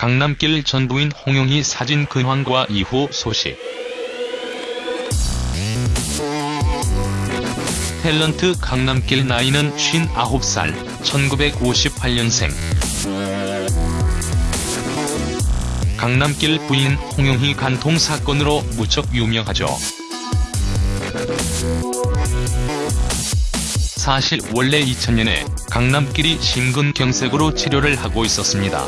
강남길 전 부인 홍영희 사진 근황과 이후 소식 탤런트 강남길 나이는 59살, 1958년생. 강남길 부인 홍영희 간통 사건으로 무척 유명하죠. 사실 원래 2000년에 강남길이 심근경색으로 치료를 하고 있었습니다.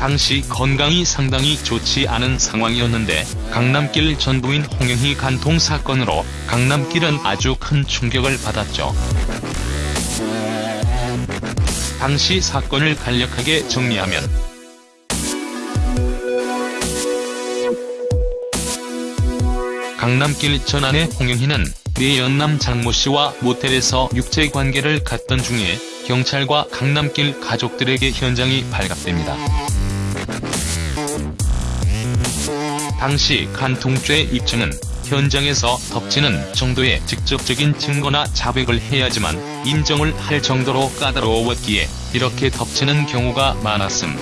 당시 건강이 상당히 좋지 않은 상황이었는데 강남길 전 부인 홍영희 간통 사건으로 강남길은 아주 큰 충격을 받았죠. 당시 사건을 간략하게 정리하면 강남길 전 아내 홍영희는 내연남 장모씨와 모텔에서 육체관계를 갖던 중에 경찰과 강남길 가족들에게 현장이 발각됩니다. 당시 간통죄 입증은 현장에서 덮치는 정도의 직접적인 증거나 자백을 해야지만 인정을 할 정도로 까다로웠기에 이렇게 덮치는 경우가 많았음.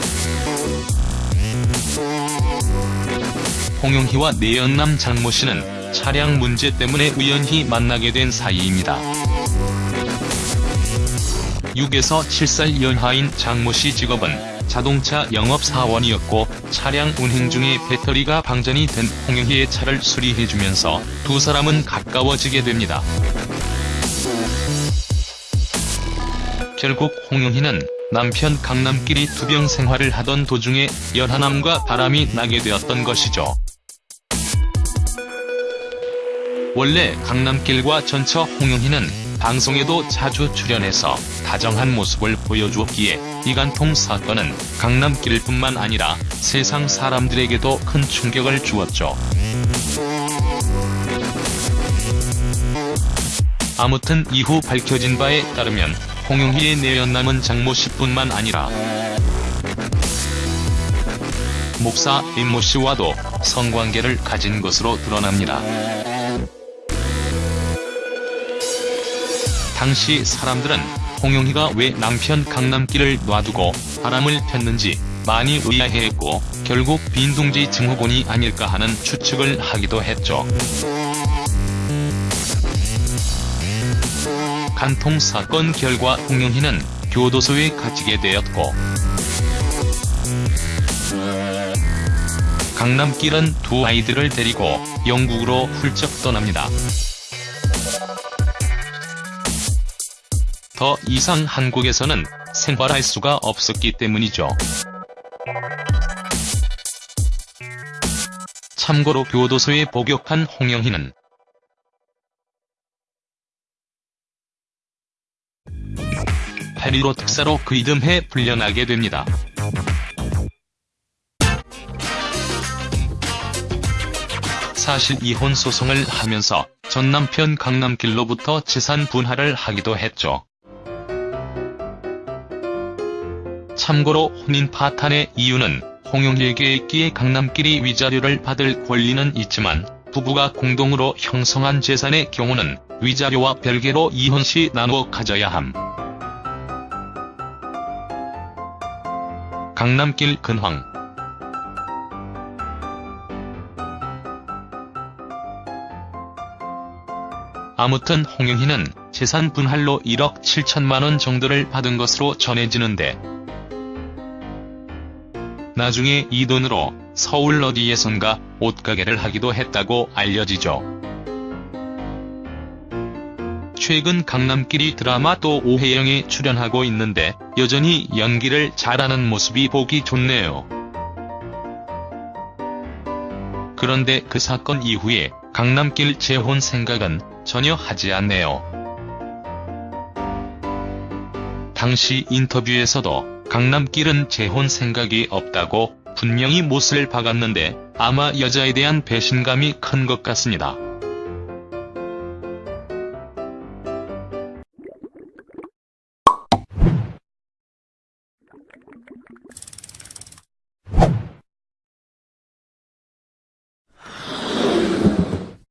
홍영희와 내연남 장모 씨는 차량 문제 때문에 우연히 만나게 된 사이입니다. 6에서 7살 연하인 장모 씨 직업은 자동차 영업사원이었고 차량 운행 중에 배터리가 방전이 된 홍영희의 차를 수리해주면서 두 사람은 가까워지게 됩니다. 결국 홍영희는 남편 강남길이 투병 생활을 하던 도중에 연하남과 바람이 나게 되었던 것이죠. 원래 강남길과 전처 홍영희는 방송에도 자주 출연해서 다정한 모습을 보여주었기에 이간통 사건은 강남길뿐만 아니라 세상 사람들에게도 큰 충격을 주었죠. 아무튼 이후 밝혀진 바에 따르면 홍영희의 내연남은 장모 씨뿐만 아니라 목사 임모 씨와도 성관계를 가진 것으로 드러납니다. 당시 사람들은 홍영희가 왜 남편 강남길을 놔두고 바람을 폈는지 많이 의아해했고 결국 빈둥지 증후군이 아닐까 하는 추측을 하기도 했죠. 간통 사건 결과 홍영희는 교도소에 갇히게 되었고 강남길은 두 아이들을 데리고 영국으로 훌쩍 떠납니다. 더 이상 한국에서는 생활할 수가 없었기 때문이죠. 참고로 교도소에 복역한 홍영희는 파리로 특사로 그 이듬해 풀려나게 됩니다. 사실 이혼 소송을 하면서 전 남편 강남길로부터 재산 분할을 하기도 했죠. 참고로 혼인 파탄의 이유는 홍영희에게 있기에 강남길이 위자료를 받을 권리는 있지만 부부가 공동으로 형성한 재산의 경우는 위자료와 별개로 이혼 시 나누어 가져야 함. 강남길 근황 아무튼 홍영희는 재산 분할로 1억 7천만원 정도를 받은 것으로 전해지는데 나중에 이 돈으로 서울 어디에선가 옷가게를 하기도 했다고 알려지죠. 최근 강남길이 드라마 또 오해영에 출연하고 있는데 여전히 연기를 잘하는 모습이 보기 좋네요. 그런데 그 사건 이후에 강남길 재혼 생각은 전혀 하지 않네요. 당시 인터뷰에서도 강남길은 재혼 생각이 없다고 분명히 못을 박았는데 아마 여자에 대한 배신감이 큰 것 같습니다.